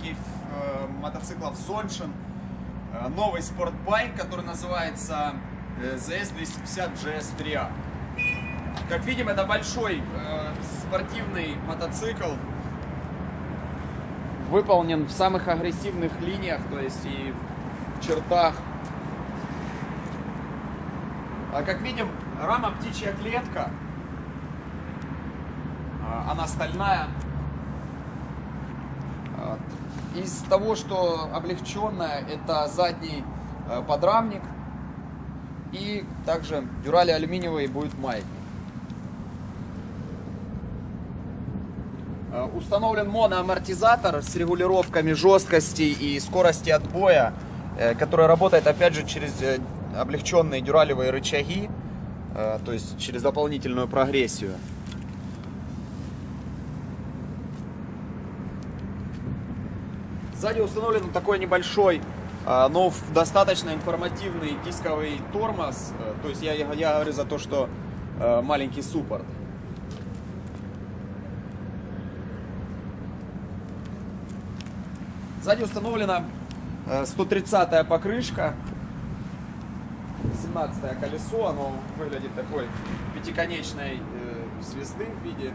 линейки э, мотоциклов Sonchen э, новый спортбайк, который называется э, ZS250 GS3A. Как видим, это большой э, спортивный мотоцикл, выполнен в самых агрессивных линиях, то есть и в чертах. А как видим, рама птичья клетка, а, она стальная. Из того, что облегченное, это задний э, подрамник и также дюрали алюминиевый будет маятник. Э, установлен моноамортизатор с регулировками жесткости и скорости отбоя, э, который работает опять же через облегченные дюралевые рычаги, то есть через дополнительную прогрессию. Сзади установлен такой небольшой, а, но достаточно информативный дисковый тормоз. Э, то есть я, я говорю за то, что э, маленький суппорт. Сзади установлена 130 покрышка, 17 колесо, оно выглядит такой пятиконечной э, звезды в виде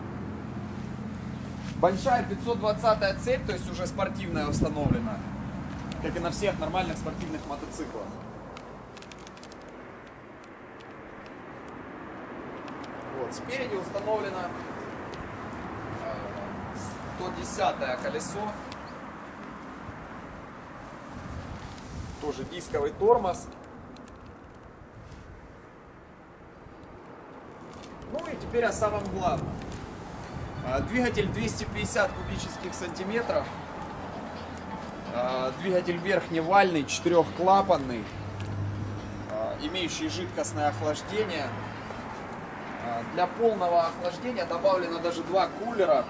Большая 520 цепь, то есть уже спортивная установлена, как и на всех нормальных спортивных мотоциклах. Вот, спереди установлено 110 э, колесо, тоже дисковый тормоз. Ну и теперь о самом главном. А, двигатель 250 кубических сантиметров. А, двигатель верхневальный, четырехклапанный, а, имеющий жидкостное охлаждение. Для полного охлаждения добавлено даже два кулера.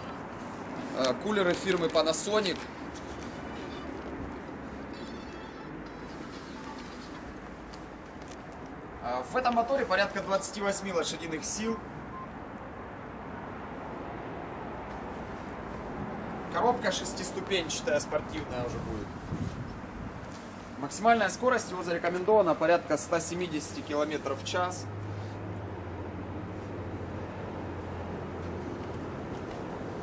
Кулеры фирмы Panasonic. В этом моторе порядка 28 лошадиных сил. Коробка шестиступенчатая, спортивная уже будет. Максимальная скорость его зарекомендована порядка 170 км в час.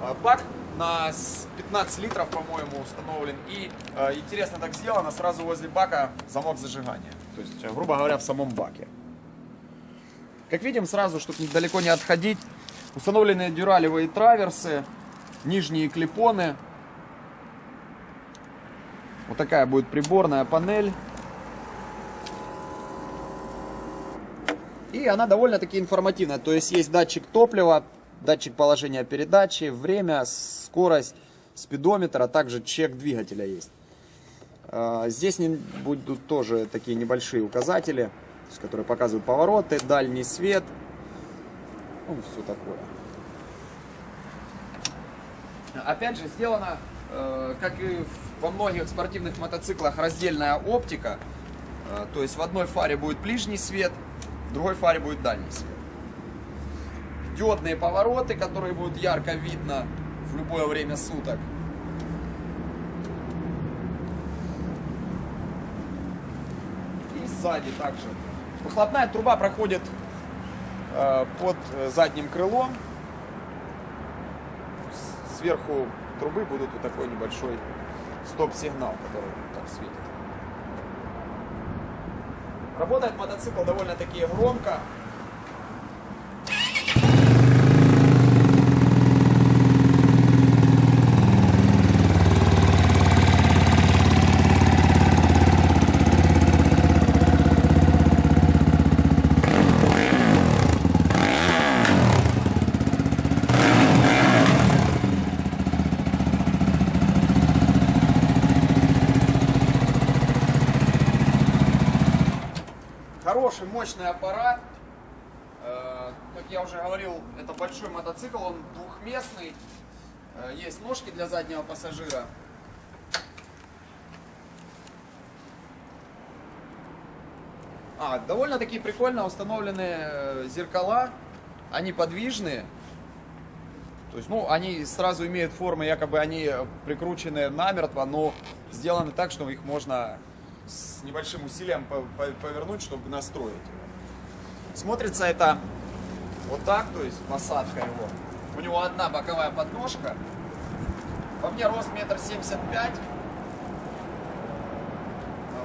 А, бак на 15 литров, по-моему, установлен. И э, интересно так сделано, сразу возле бака замок зажигания. То есть, грубо говоря, в самом баке. Как видим, сразу, чтобы далеко не отходить, установлены дюралевые траверсы нижние клепоны. Вот такая будет приборная панель. И она довольно-таки информативная. То есть есть датчик топлива, датчик положения передачи, время, скорость, спидометр, а также чек двигателя есть. А, здесь будут тоже такие небольшие указатели, которые показывают повороты, дальний свет, ну, все такое. Опять же, сделана, э, как и во многих спортивных мотоциклах, раздельная оптика. Э, то есть в одной фаре будет ближний свет, в другой фаре будет дальний свет. Диодные повороты, которые будут ярко видно в любое время суток. И сзади также. Выхлопная труба проходит э, под задним крылом сверху трубы будут вот такой небольшой стоп-сигнал, который так светит. Работает мотоцикл довольно-таки громко. Хороший, мощный аппарат. Э, как я уже говорил, это большой мотоцикл, он двухместный. Э, есть ножки для заднего пассажира. А, довольно-таки прикольно установлены э, зеркала. Они подвижные. То есть, ну, они сразу имеют формы, якобы они прикручены намертво, но сделаны так, что их можно с небольшим усилием повернуть, чтобы настроить его. Смотрится это вот так, то есть посадка его. У него одна боковая подножка. По мне рост метр семьдесят пять.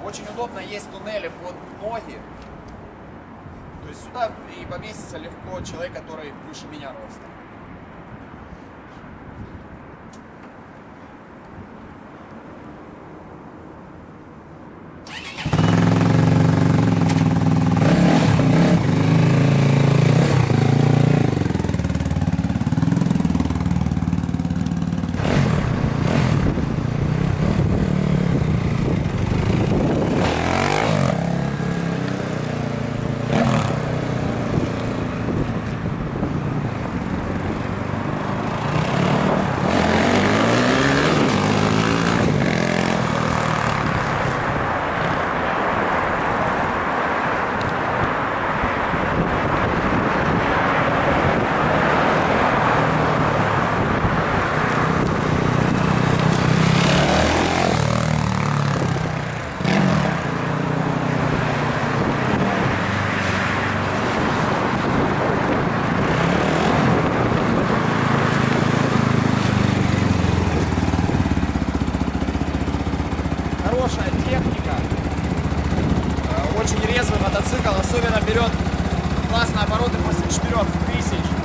Очень удобно, есть туннели под ноги. То есть сюда и поместится легко человек, который выше меня роста. Обороты после 4000.